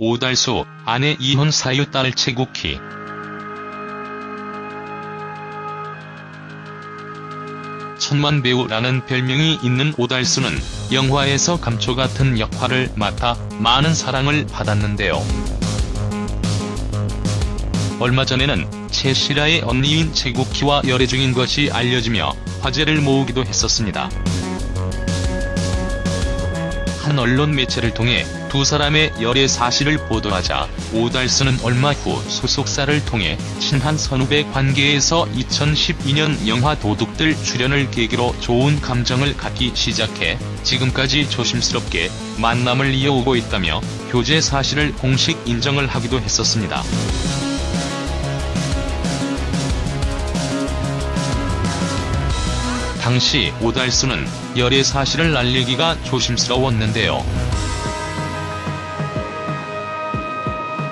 오달수, 아내 이혼 사유 딸 최국희. 천만 배우라는 별명이 있는 오달수는 영화에서 감초 같은 역할을 맡아 많은 사랑을 받았는데요. 얼마 전에는 최실아의 언니인 최국희와 열애 중인 것이 알려지며 화제를 모으기도 했었습니다. 한 언론 매체를 통해 두 사람의 열애 사실을 보도하자 오달수는 얼마 후 소속사를 통해 친한 선후배 관계에서 2012년 영화 도둑들 출연을 계기로 좋은 감정을 갖기 시작해 지금까지 조심스럽게 만남을 이어오고 있다며 교제 사실을 공식 인정을 하기도 했었습니다. 당시 오달수는 열애 사실을 알리기가 조심스러웠는데요.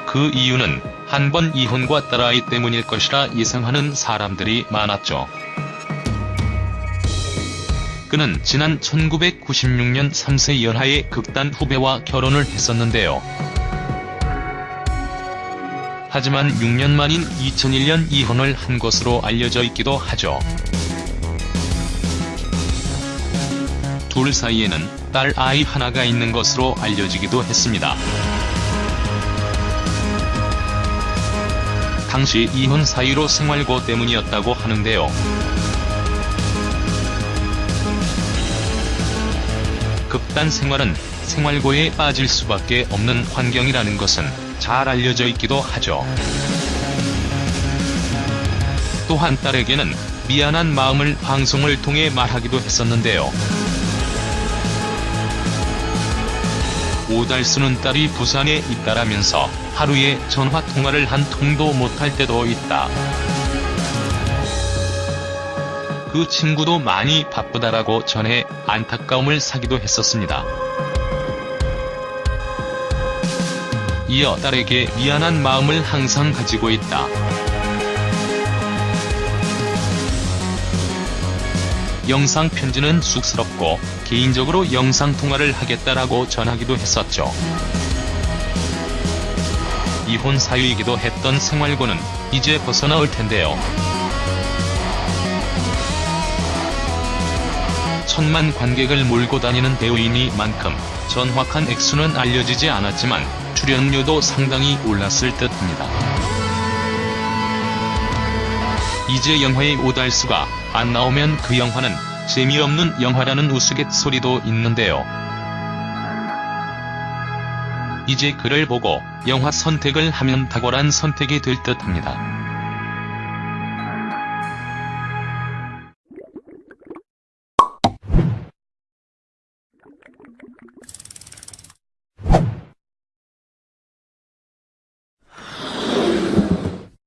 그 이유는 한 번 이혼과 딸아이 때문일 것이라 예상하는 사람들이 많았죠. 그는 지난 1996년 3세 연하의 극단 후배와 결혼을 했었는데요. 하지만 6년 만인 2001년 이혼을 한 것으로 알려져 있기도 하죠. 둘 사이에는 딸 아이 하나가 있는 것으로 알려지기도 했습니다. 당시 이혼 사유로 생활고 때문이었다고 하는데요. 극단 생활은 생활고에 빠질 수밖에 없는 환경이라는 것은 잘 알려져 있기도 하죠. 또한 딸에게는 미안한 마음을 방송을 통해 말하기도 했었는데요. 오달수는 딸이 부산에 있다라면서 하루에 전화통화를 한 통도 못할 때도 있다. 그 친구도 많이 바쁘다라고 전해 안타까움을 사기도 했었습니다. 이어 딸에게 미안한 마음을 항상 가지고 있다. 영상 편지는 쑥스럽고 개인적으로 영상 통화를 하겠다라고 전하기도 했었죠. 이혼 사유이기도 했던 생활고는 이제 벗어나올 텐데요. 천만 관객을 몰고 다니는 배우이니만큼 정확한 액수는 알려지지 않았지만 출연료도 상당히 올랐을 듯합니다. 이제 영화의 오달수가 안 나오면 그 영화는 재미없는 영화라는 우스갯소리도 있는데요. 이제 그를 보고 영화 선택을 하면 탁월한 선택이 될 듯합니다.